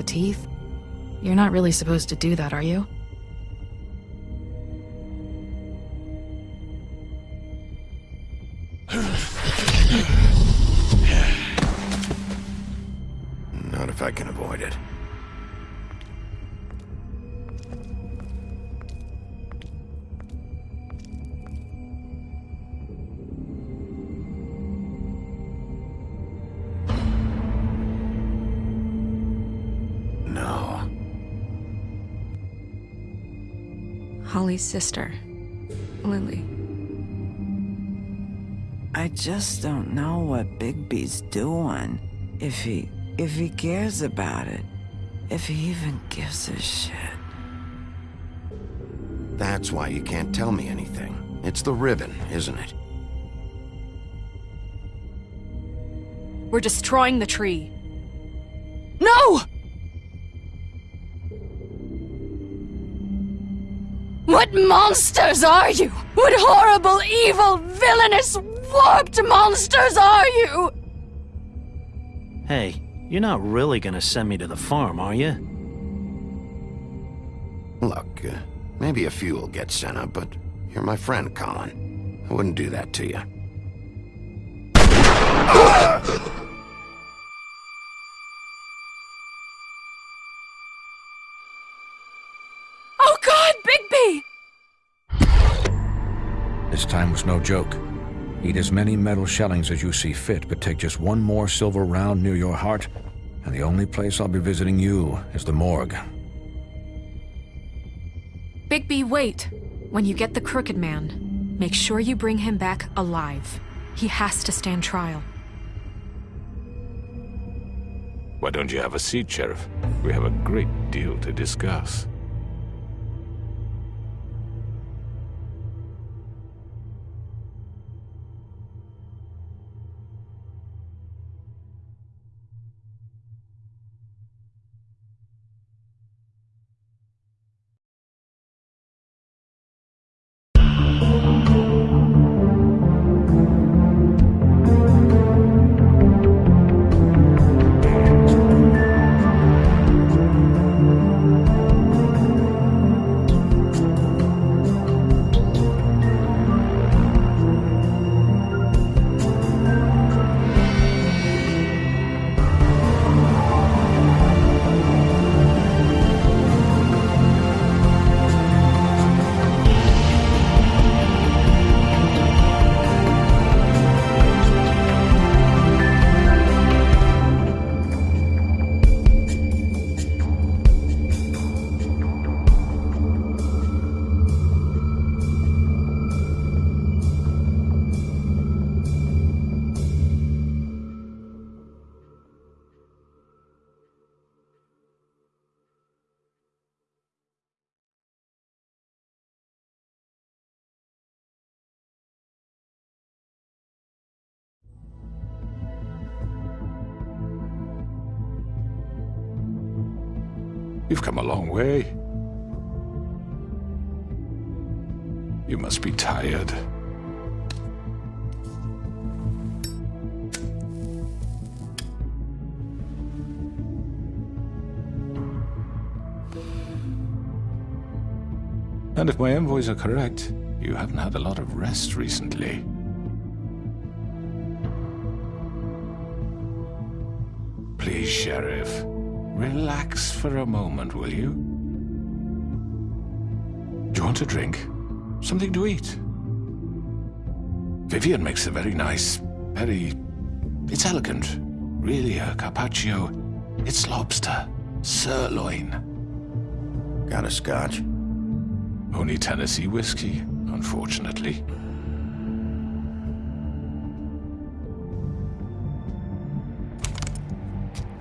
the teeth? You're not really supposed to do that, are you? Sister, Lily. I just don't know what Bigby's doing. If he... if he cares about it. If he even gives a shit. That's why you can't tell me anything. It's the ribbon, isn't it? We're destroying the tree. No! What monsters are you? What horrible, evil, villainous, warped monsters are you? Hey, you're not really gonna send me to the farm, are you? Look, uh, maybe a few will get sent up, but you're my friend, Colin. I wouldn't do that to you. This time was no joke. Eat as many metal shellings as you see fit, but take just one more silver round near your heart, and the only place I'll be visiting you is the morgue. Bigby, wait. When you get the Crooked Man, make sure you bring him back alive. He has to stand trial. Why don't you have a seat, Sheriff? We have a great deal to discuss. You've come a long way. You must be tired. And if my envoys are correct, you haven't had a lot of rest recently. Please, Sheriff. Relax for a moment, will you? Do you want a drink? Something to eat? Vivian makes a very nice, very... It's elegant. Really a carpaccio. It's lobster. Sirloin. Got a scotch? Only Tennessee whiskey, unfortunately.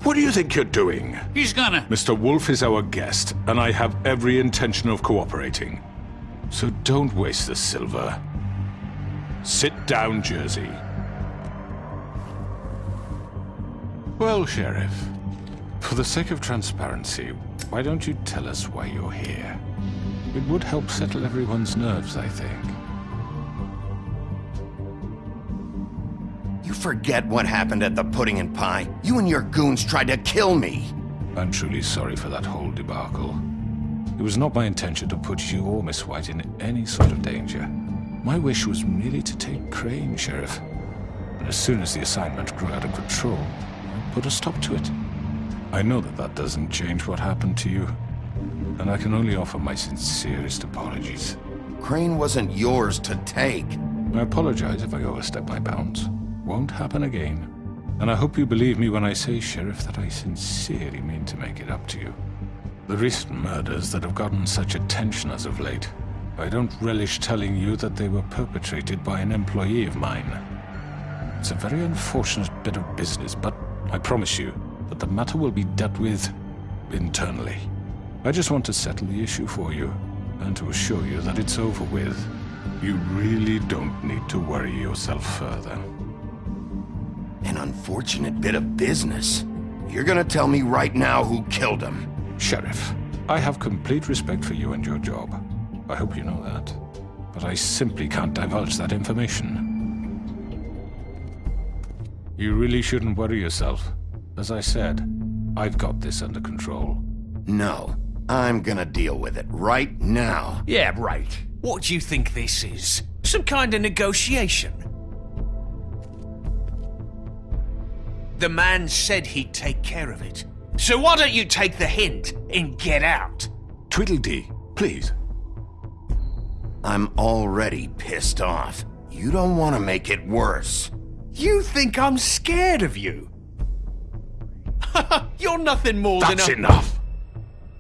What do you think you're doing? He's gonna... Mr. Wolf is our guest, and I have every intention of cooperating. So don't waste the silver. Sit down, Jersey. Well, Sheriff, for the sake of transparency, why don't you tell us why you're here? It would help settle everyone's nerves, I think. Forget what happened at the Pudding and Pie. You and your goons tried to kill me. I'm truly sorry for that whole debacle. It was not my intention to put you or Miss White in any sort of danger. My wish was merely to take Crane, Sheriff. And as soon as the assignment grew out of control, I put a stop to it. I know that that doesn't change what happened to you, and I can only offer my sincerest apologies. Crane wasn't yours to take. I apologize if I overstep my bounds. Won't happen again. And I hope you believe me when I say, Sheriff, that I sincerely mean to make it up to you. The recent murders that have gotten such attention as of late, I don't relish telling you that they were perpetrated by an employee of mine. It's a very unfortunate bit of business, but I promise you that the matter will be dealt with internally. I just want to settle the issue for you, and to assure you that it's over with. You really don't need to worry yourself further. An unfortunate bit of business. You're gonna tell me right now who killed him. Sheriff, I have complete respect for you and your job. I hope you know that. But I simply can't divulge that information. You really shouldn't worry yourself. As I said, I've got this under control. No, I'm gonna deal with it right now. Yeah, right. What do you think this is? Some kind of negotiation? The man said he'd take care of it. So why don't you take the hint and get out? Tweedledee, please. I'm already pissed off. You don't want to make it worse. You think I'm scared of you? You're nothing more That's than a... That's enough!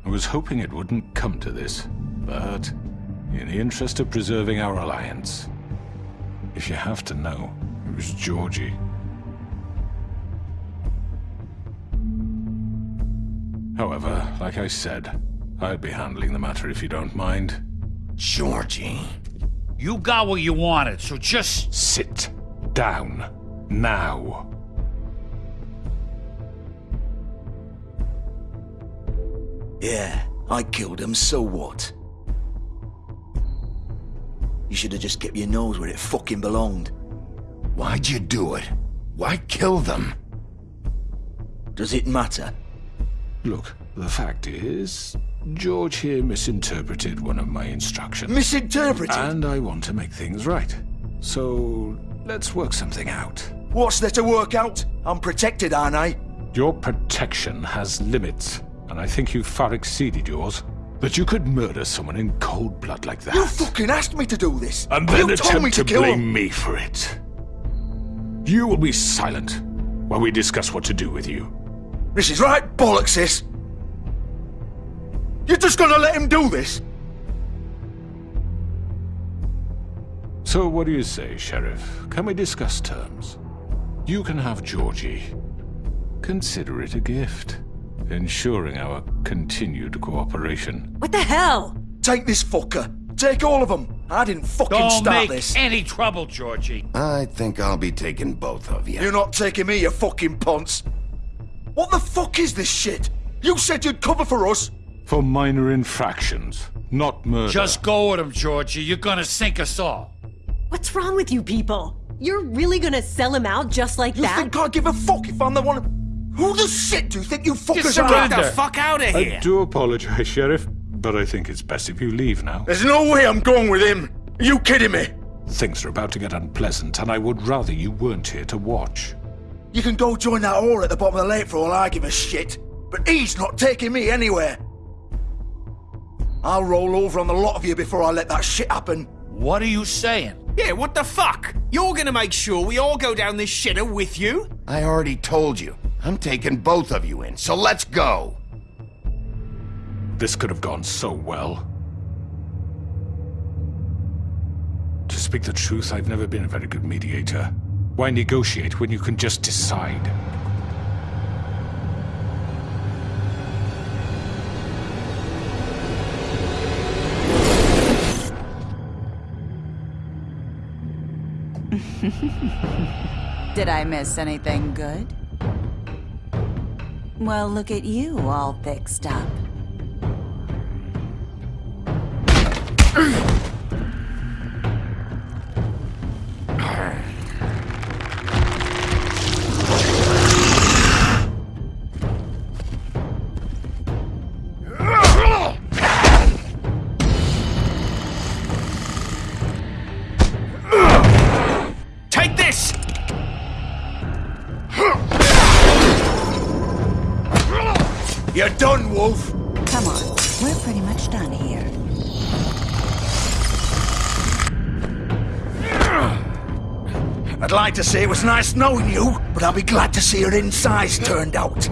I was hoping it wouldn't come to this, but in the interest of preserving our alliance, if you have to know, it was Georgie. However, like I said, I'd be handling the matter if you don't mind. Georgie. You got what you wanted, so just... Sit down. Now. Yeah, I killed him, so what? You should have just kept your nose where it fucking belonged. Why'd you do it? Why kill them? Does it matter? Look, the fact is, George here misinterpreted one of my instructions. Misinterpreted? And I want to make things right. So, let's work something out. What's there to work out? I'm protected, aren't I? Your protection has limits, and I think you've far exceeded yours. That you could murder someone in cold blood like that. You fucking asked me to do this! And then you told me attempt to, to blame him! me for it. You will be silent while we discuss what to do with you. This is right bollocks, sis! You're just gonna let him do this? So what do you say, Sheriff? Can we discuss terms? You can have Georgie. Consider it a gift, ensuring our continued cooperation. What the hell? Take this fucker. Take all of them. I didn't fucking Don't start make this. any trouble, Georgie. I think I'll be taking both of you. You're not taking me, you fucking ponce. What the fuck is this shit? You said you'd cover for us. For minor infractions, not murder. Just go with him, Georgie. You're gonna sink us all. What's wrong with you people? You're really gonna sell him out just like that? You that? think I give a fuck if I'm the one? Who the shit do you think you fuckers are? Get the fuck out of here! I do apologize, Sheriff, but I think it's best if you leave now. There's no way I'm going with him. Are you kidding me? Things are about to get unpleasant, and I would rather you weren't here to watch. You can go join that whore at the bottom of the lake for all I give a shit. But he's not taking me anywhere. I'll roll over on the lot of you before I let that shit happen. What are you saying? Yeah, what the fuck? You're gonna make sure we all go down this shitter with you? I already told you. I'm taking both of you in, so let's go. This could have gone so well. To speak the truth, I've never been a very good mediator. Why negotiate when you can just decide? Did I miss anything good? Well, look at you all fixed up. Like to say it was nice knowing you, but I'll be glad to see your insides turned out.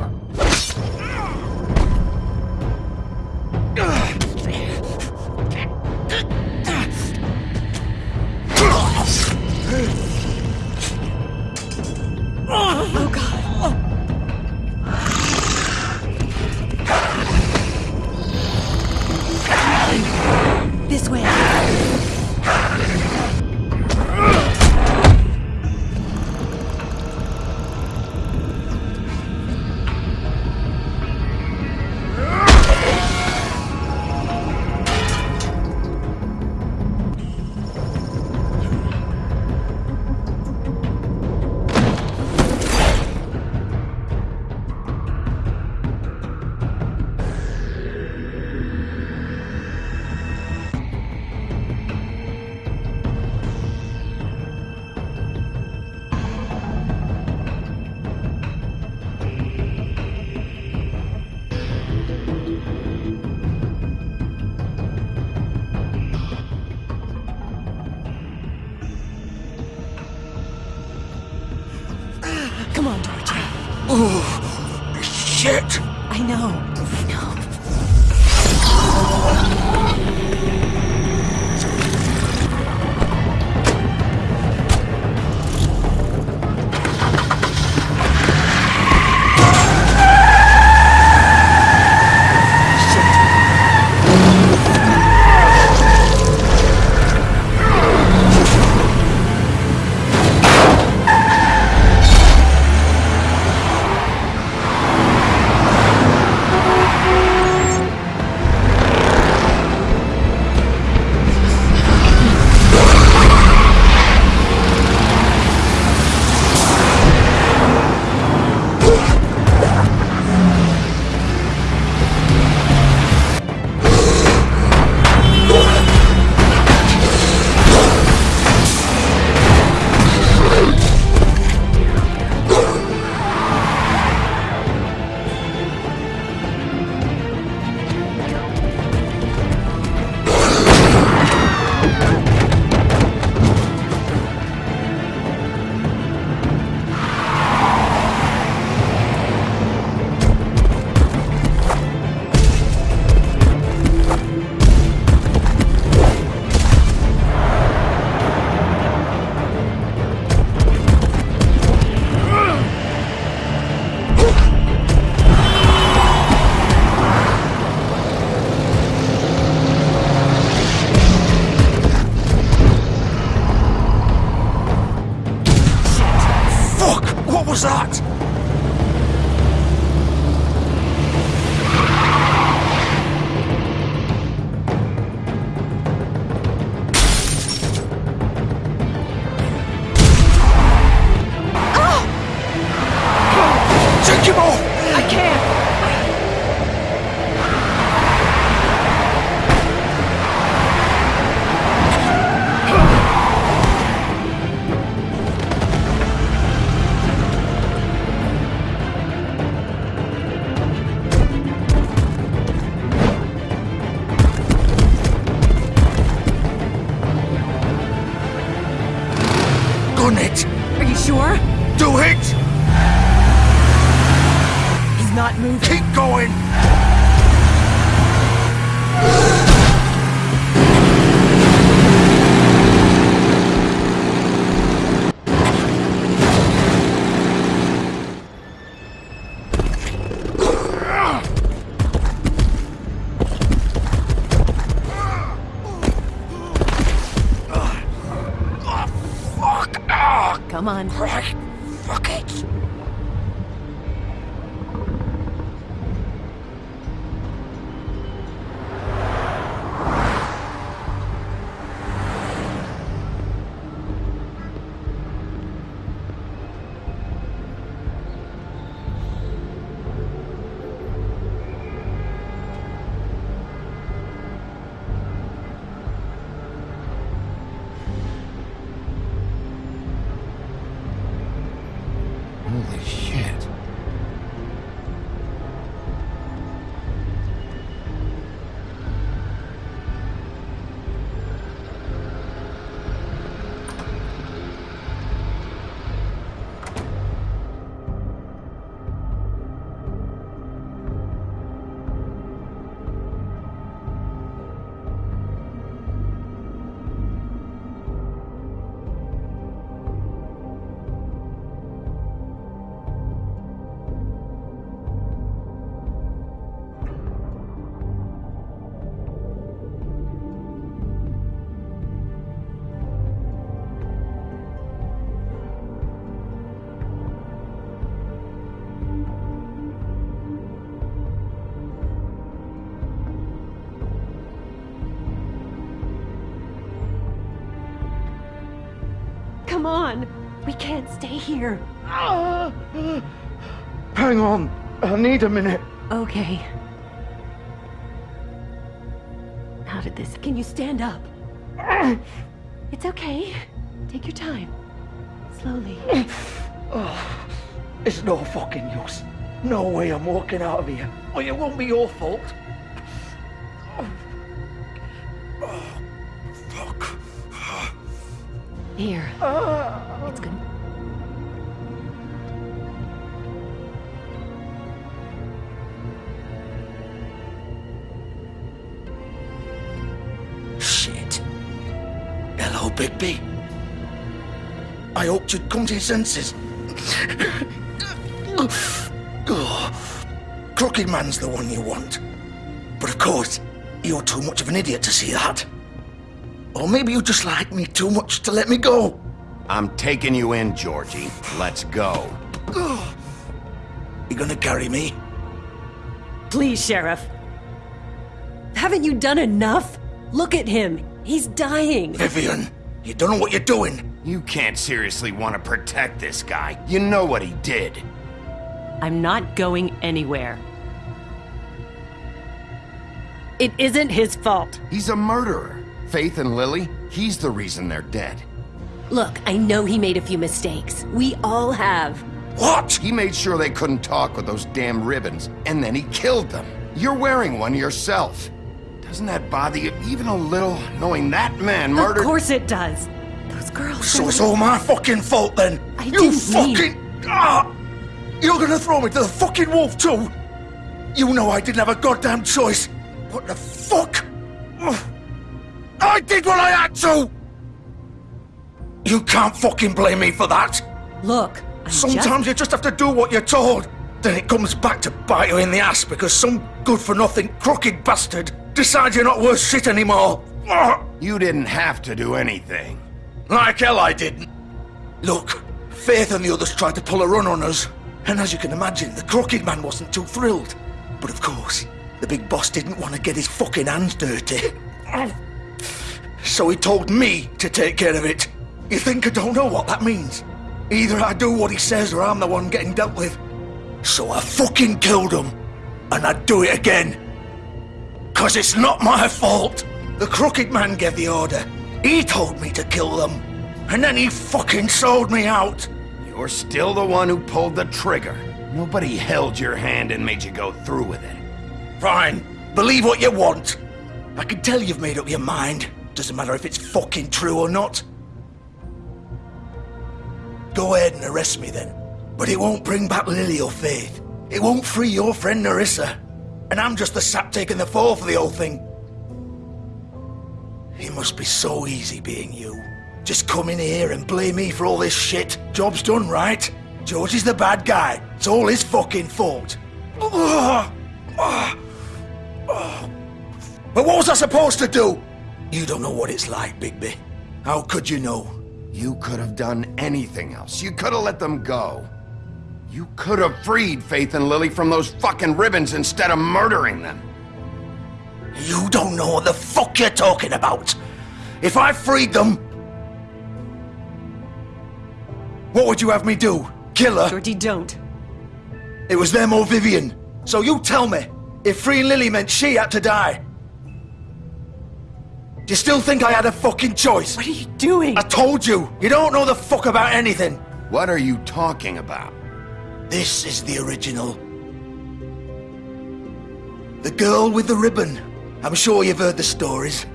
Sure? Do it! He's not moving. Keep going! On. We can't stay here. Hang on. I need a minute. Okay. How did this... Can you stand up? It's okay. Take your time. Slowly. Oh, it's no fucking use. No way I'm walking out of here. Well, it won't be your fault. Here. It's good. Shit. Hello, Bigby. I hoped you'd come to your senses. Crooked Man's the one you want. But of course, you're too much of an idiot to see that. Or maybe you just like me too much to let me go. I'm taking you in, Georgie. Let's go. You gonna carry me? Please, Sheriff. Haven't you done enough? Look at him. He's dying. Vivian, you don't know what you're doing. You can't seriously want to protect this guy. You know what he did. I'm not going anywhere. It isn't his fault. He's a murderer. Faith and Lily, he's the reason they're dead. Look, I know he made a few mistakes. We all have. What? He made sure they couldn't talk with those damn ribbons, and then he killed them. You're wearing one yourself. Doesn't that bother you even a little, knowing that man murdered- Of course it does. Those girls. So it's all my fucking fault then. I you fucking. Ah! You're gonna throw me to the fucking wolf too? You know I didn't have a goddamn choice. What the fuck? Ugh. I did what I had to! You can't fucking blame me for that. Look, I'm Sometimes just... you just have to do what you're told. Then it comes back to bite you in the ass because some good for nothing crooked bastard decides you're not worth shit anymore. You didn't have to do anything. Like hell I didn't. Look, Faith and the others tried to pull a run on us. And as you can imagine, the crooked man wasn't too thrilled. But of course, the big boss didn't want to get his fucking hands dirty. So he told me to take care of it. You think I don't know what that means? Either I do what he says or I'm the one getting dealt with. So I fucking killed him. And I'd do it again. Cause it's not my fault. The crooked man gave the order. He told me to kill them. And then he fucking sold me out. You're still the one who pulled the trigger. Nobody held your hand and made you go through with it. Fine. Believe what you want. I can tell you've made up your mind. Doesn't matter if it's fucking true or not. Go ahead and arrest me then. But it won't bring back Lily or Faith. It won't free your friend Nerissa. And I'm just the sap taking the fall for the whole thing. It must be so easy being you. Just come in here and blame me for all this shit. Job's done, right? George is the bad guy. It's all his fucking fault. But what was I supposed to do? You don't know what it's like, Bigby. How could you know? You could have done anything else. You could have let them go. You could have freed Faith and Lily from those fucking ribbons instead of murdering them. You don't know what the fuck you're talking about. If I freed them... What would you have me do? Kill her? Georgie, don't. It was them or Vivian. So you tell me, if freeing Lily meant she had to die, do you still think I had a fucking choice? What are you doing? I told you, you don't know the fuck about anything. What are you talking about? This is the original. The girl with the ribbon. I'm sure you've heard the stories.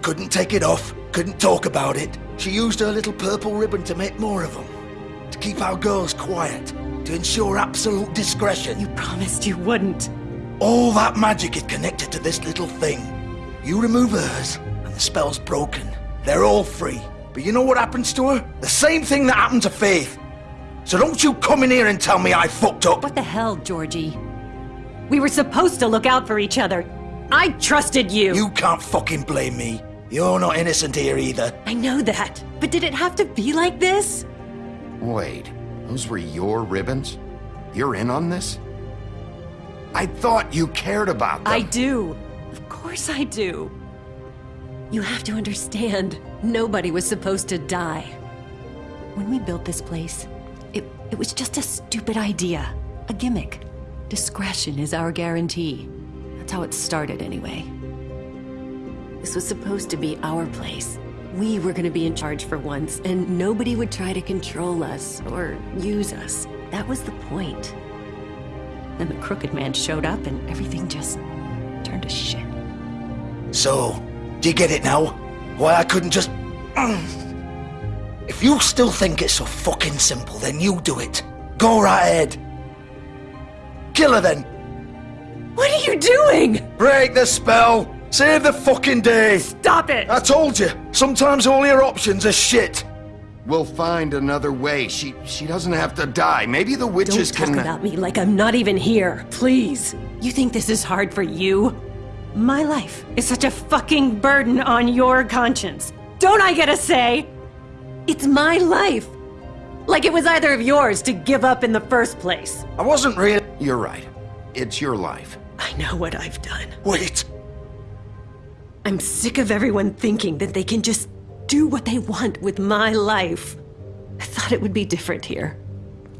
Couldn't take it off, couldn't talk about it. She used her little purple ribbon to make more of them. To keep our girls quiet. To ensure absolute discretion. You promised you wouldn't. All that magic is connected to this little thing. You remove hers, and the spell's broken. They're all free. But you know what happens to her? The same thing that happened to Faith. So don't you come in here and tell me I fucked up. What the hell, Georgie? We were supposed to look out for each other. I trusted you. You can't fucking blame me. You're not innocent here either. I know that. But did it have to be like this? Wait, those were your ribbons? You're in on this? I thought you cared about them. I do. Of course I do. You have to understand, nobody was supposed to die. When we built this place, it, it was just a stupid idea. A gimmick. Discretion is our guarantee. That's how it started, anyway. This was supposed to be our place. We were gonna be in charge for once, and nobody would try to control us or use us. That was the point. Then the Crooked Man showed up, and everything just turned to shit. So, do you get it now? Why I couldn't just. If you still think it's so fucking simple, then you do it. Go right ahead. Kill her then. What are you doing? Break the spell. Save the fucking day. Stop it. I told you. Sometimes all your options are shit. We'll find another way. She she doesn't have to die. Maybe the witches can Don't talk can. about me like I'm not even here, please. You think this is hard for you? My life is such a fucking burden on your conscience. Don't I get a say? It's my life. Like it was either of yours to give up in the first place. I wasn't really. You're right. It's your life. I know what I've done. Wait. I'm sick of everyone thinking that they can just do what they want with my life. I thought it would be different here.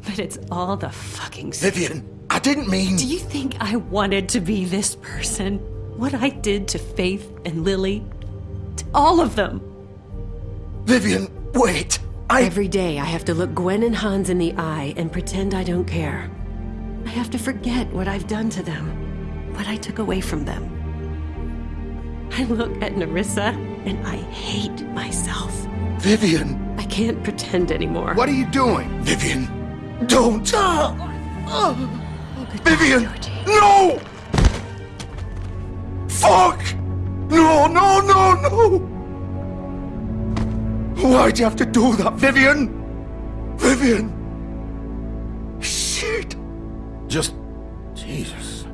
But it's all the fucking Vivian, I didn't mean. Do you think I wanted to be this person? What I did to Faith and Lily? To all of them. Vivian, wait. I. Every day I have to look Gwen and Hans in the eye and pretend I don't care. I have to forget what I've done to them, what I took away from them. I look at Nerissa and I hate myself. Vivian. I can't pretend anymore. What are you doing? Vivian, don't. Oh, oh. Vivian, oh, no! Fuck! No, no, no, no! Why'd you have to do that, Vivian? Vivian! Shit! Just. Jesus.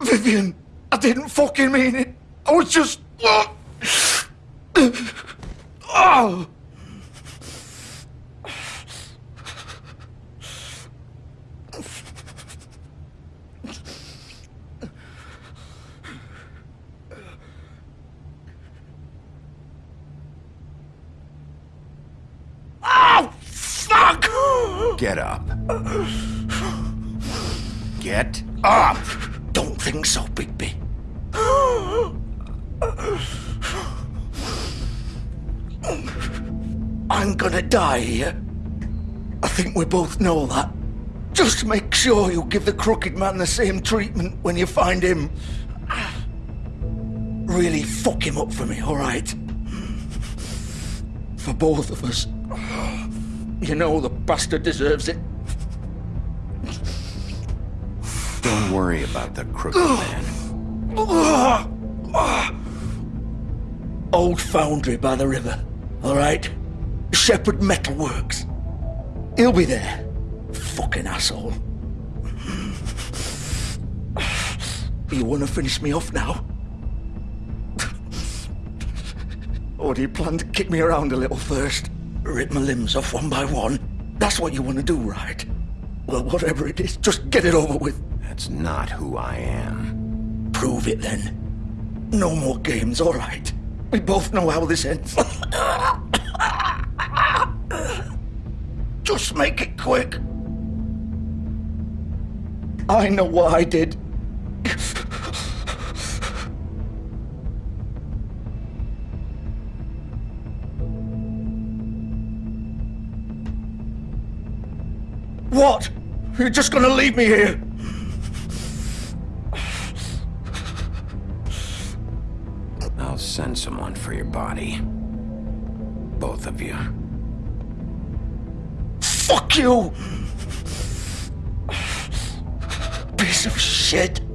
Vivian, I didn't fucking mean it. I was just. Oh! Oh, fuck! Get up. Get up! Don't think so, Bigby. I'm gonna die here. I think we both know that. Just make sure you give the crooked man the same treatment when you find him. Really fuck him up for me, alright? For both of us. You know the bastard deserves it. Don't worry about the crooked man. Old foundry by the river, alright? Shepherd Metalworks. He'll be there. Fucking asshole. You wanna finish me off now? or do you plan to kick me around a little first? Rip my limbs off one by one? That's what you wanna do, right? Well, whatever it is, just get it over with. That's not who I am. Prove it then. No more games, alright? We both know how this ends. Just make it quick. I know what I did. What? You're just gonna leave me here? I'll send someone for your body. Both of you. Fuck you! Piece of shit.